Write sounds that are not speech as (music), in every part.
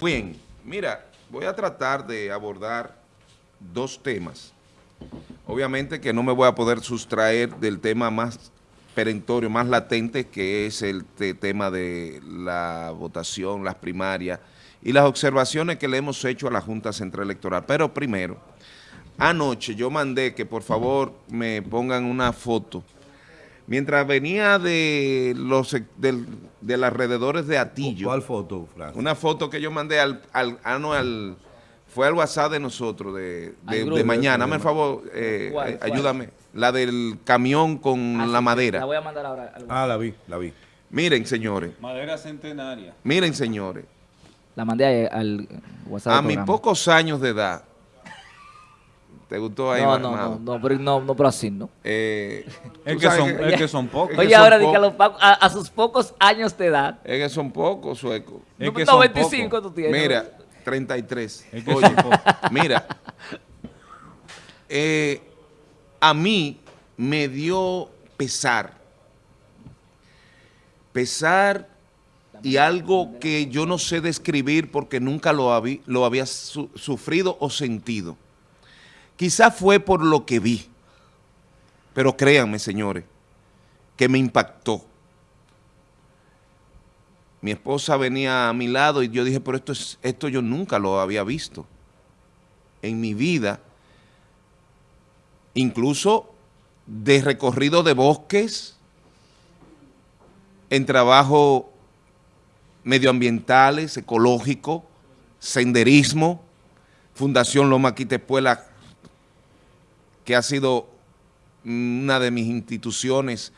Bien, mira, voy a tratar de abordar dos temas. Obviamente que no me voy a poder sustraer del tema más perentorio, más latente, que es el tema de la votación, las primarias y las observaciones que le hemos hecho a la Junta Central Electoral. Pero primero, anoche yo mandé que por favor me pongan una foto Mientras venía de los de, los alrededores de Atillo. ¿Cuál foto, Frank? Una foto que yo mandé al, al, al, fue al WhatsApp de nosotros, de, de, mañana. Dame el favor, eh, ayúdame. La del camión con ah, la madera. La voy a mandar ahora. Ah, la vi, la vi. Miren, señores. Madera centenaria. Miren, señores. La mandé al WhatsApp A mis pocos años de edad, ¿Te gustó ahí? No, no, no, no, pero, no, no, pero así, ¿no? Eh, es, que son, es que son pocos. Oye, ahora que a, a, sus pocos años de edad. Es que son pocos, suecos. Es que son 25 tú tienes. Mira, 33. Es que Oye, mira, eh, a mí me dio pesar. Pesar y algo que yo no sé describir porque nunca lo, había, lo había sufrido o sentido Quizás fue por lo que vi, pero créanme, señores, que me impactó. Mi esposa venía a mi lado y yo dije, pero esto, es, esto yo nunca lo había visto en mi vida, incluso de recorrido de bosques, en trabajo medioambientales, ecológico, senderismo, Fundación Loma Quitepuela que ha sido una de mis instituciones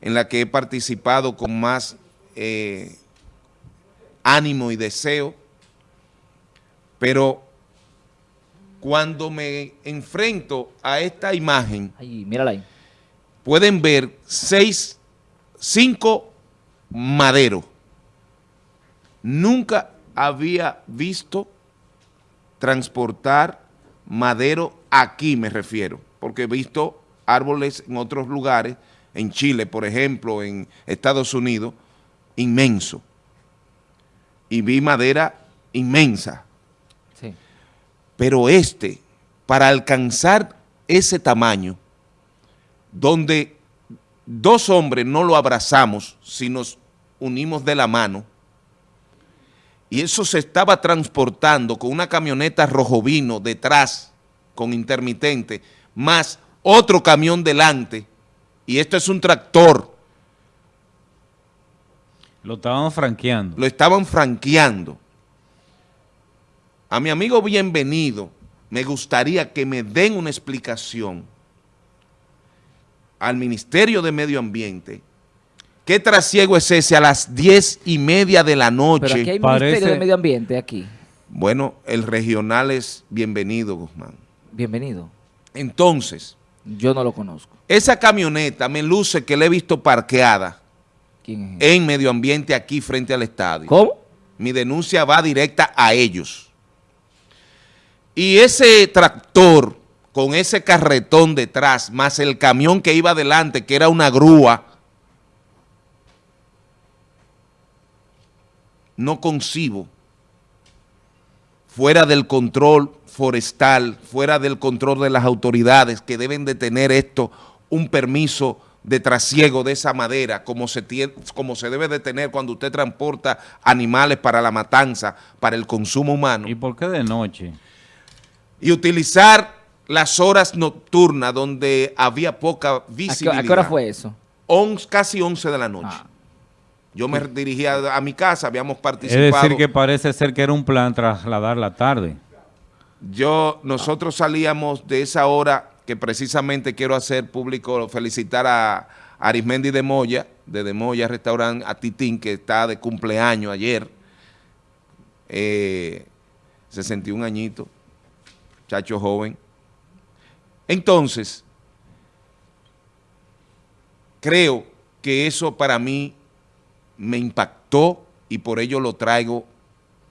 en la que he participado con más eh, ánimo y deseo, pero cuando me enfrento a esta imagen, pueden ver seis, cinco maderos. Nunca había visto transportar madero aquí me refiero, porque he visto árboles en otros lugares, en Chile, por ejemplo, en Estados Unidos, inmenso. Y vi madera inmensa. Sí. Pero este, para alcanzar ese tamaño, donde dos hombres no lo abrazamos, si nos unimos de la mano, y eso se estaba transportando con una camioneta rojo vino detrás, con intermitente, más otro camión delante, y esto es un tractor. Lo estaban franqueando. Lo estaban franqueando. A mi amigo bienvenido, me gustaría que me den una explicación al Ministerio de Medio Ambiente ¿Qué trasiego es ese a las diez y media de la noche? Pero aquí hay Ministerio de Medio Ambiente aquí. Bueno, el regional es bienvenido, Guzmán. Bienvenido. Entonces. Yo no lo conozco. Esa camioneta me luce que la he visto parqueada. ¿Quién es? En medio ambiente aquí frente al estadio. ¿Cómo? Mi denuncia va directa a ellos. Y ese tractor con ese carretón detrás, más el camión que iba adelante, que era una grúa, no concibo fuera del control forestal, fuera del control de las autoridades que deben de tener esto, un permiso de trasiego de esa madera, como se, tiene, como se debe de tener cuando usted transporta animales para la matanza, para el consumo humano. ¿Y por qué de noche? Y utilizar las horas nocturnas donde había poca visibilidad. ¿A qué, hora fue eso? casi 11 de la noche. Ah. Yo me dirigía a mi casa, habíamos participado. Es decir que parece ser que era un plan trasladar la tarde. Yo, nosotros salíamos de esa hora que precisamente quiero hacer público, felicitar a Arismendi de Moya, de De Moya Restaurant, a Titín, que está de cumpleaños ayer, eh, 61 añitos, chacho joven. Entonces, creo que eso para mí me impactó y por ello lo traigo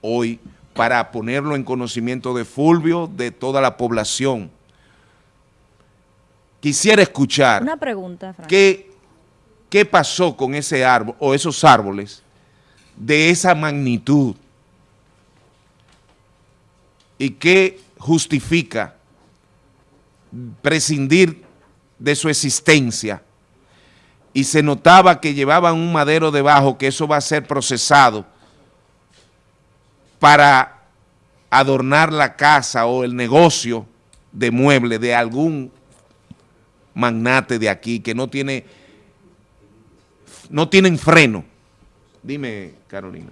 hoy para ponerlo en conocimiento de Fulvio, de toda la población. Quisiera escuchar Una pregunta, ¿qué, ¿Qué pasó con ese árbol o esos árboles de esa magnitud? y qué justifica prescindir de su existencia y se notaba que llevaban un madero debajo, que eso va a ser procesado para adornar la casa o el negocio de mueble de algún magnate de aquí que no tiene, no tienen freno. Dime, Carolina.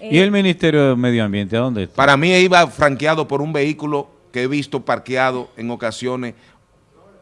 ¿Y el Ministerio de Medio Ambiente a dónde está? Para mí iba franqueado por un vehículo que he visto parqueado en ocasiones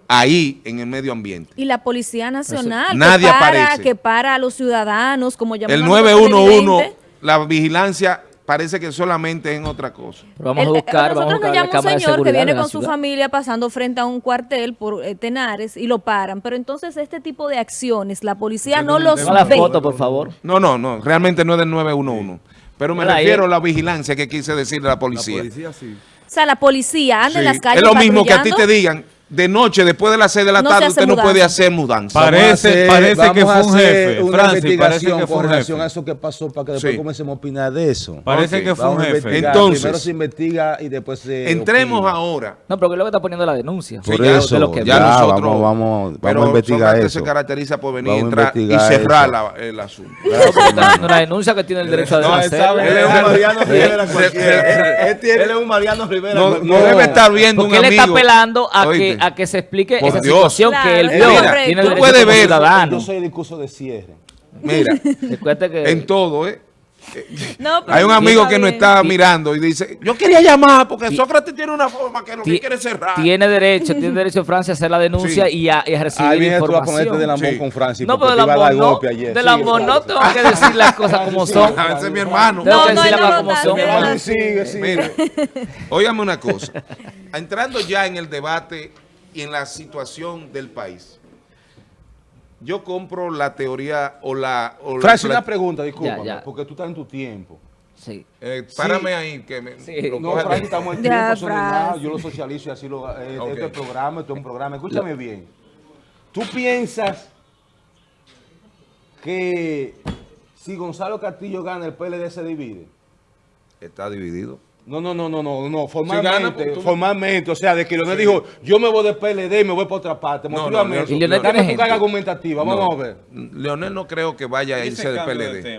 ahí en el medio ambiente. Y la Policía Nacional, Nadie que, para, aparece. que para a los ciudadanos, como llamamos El a los 911, televidentes. la vigilancia parece que solamente es en otra cosa. Pero vamos El- a buscar, nosotros vamos a nos buscar la llama un de señor que viene con su ciudad. familia pasando frente a un cuartel por eh, Tenares y lo paran. Pero entonces este tipo de acciones, la policía no los Toma la ve. foto, por favor. No, no, no, realmente no es del 911. Pero me ahí. refiero a la vigilancia que quise decir de la La policía. policía sí. O sea, la policía anda en las calles es lo mismo que a ti te digan, de noche, después de las 6 de la No tarde, usted no puede hacer mudanza. Pare- Parece- Vamos a hacer- parece vamos que fue un hacer jefe. Una Francis, investigación que fue con un relación jefe. a eso que pasó para que después Sí. comencemos a opinar de eso. Parece que fue Vamos un jefe. Entonces- Primero se investiga y después se Entremos opina. ahora. No, pero que es lo que está poniendo la denuncia. Por Sí, eso, de lo que ya ya, nosotros, vamos, vamos, pero vamos a investigar eso. se caracteriza por venir, entrar y cerrar la- el asunto. Porque una denuncia que tiene el derecho a No, él es un Mariano Rivera cualquiera. Él tiene- Él es un Mariano Rivera No, debe estar viendo Porque un él está amigo. apelando a que. A que se explique Por esa Dios. situación Claro, que él vio. el Tú puedes ver, ciudadano. Yo soy el discurso de cierre. Mira, (laughs) que en todo, ¿eh? No, pero Hay un amigo que nos está mirando y dice, yo quería llamar porque Sócrates tiene una forma que lo que quiere cerrar. tiene derecho, tiene (laughs) derecho Francia a hacer la denuncia Sí. y, a, y a recibir Ahí viene tú a información. ponerte del amor Sí. con Francis. no, pero del amor no. golpe ayer. Del Sí, amor no, tengo que decir las cosas (laughs) como son. Ese es mi hermano. Tengo No, que no, decir las no cosas como son. está hermano. Sigue, sigue. Mire, óigame una cosa. Entrando ya en el debate y en la situación del país, yo compro la teoría o la... O la- una pregunta, discúlpame, Ya, ya. porque tú estás en tu tiempo. Sí. Eh, párame ahí, que me... Sí. lo No, estamos en tiempo. Francis. Yo lo socializo y así lo... eh. Este programa, esto es un programa. Escúchame bien. ¿Tú piensas que si Gonzalo Castillo gana, el PLD se divide? Está dividido. No, no, no, no, no, no, formalmente, pues, tú- formalmente, o sea, de que Leonel dijo, yo me voy de PLD y me voy para otra parte, No, no. Leonel- Y Leonel Dame tiene tu gente. carga argumentativa, vamos No, a ver. Leonel no creo que vaya a irse del PLD.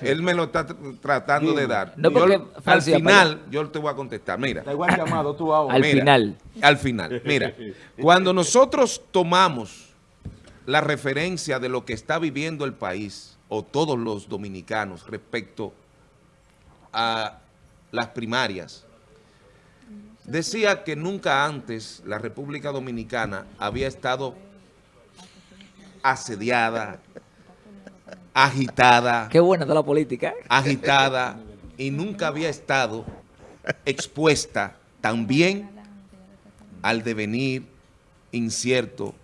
Él me lo está tr- tratando de dar. No, Yo, porque, al Francia, final, yo te voy a contestar. Mira, Da igual llamado tú ahora. Al Mira, final. Al final. Mira, cuando nosotros tomamos la referencia de lo que está viviendo el país o todos los dominicanos respecto a las primarias, decía que nunca antes la República Dominicana había estado asediada, agitada, Qué buena está la política. ¿eh? agitada y nunca había estado expuesta también al devenir incierto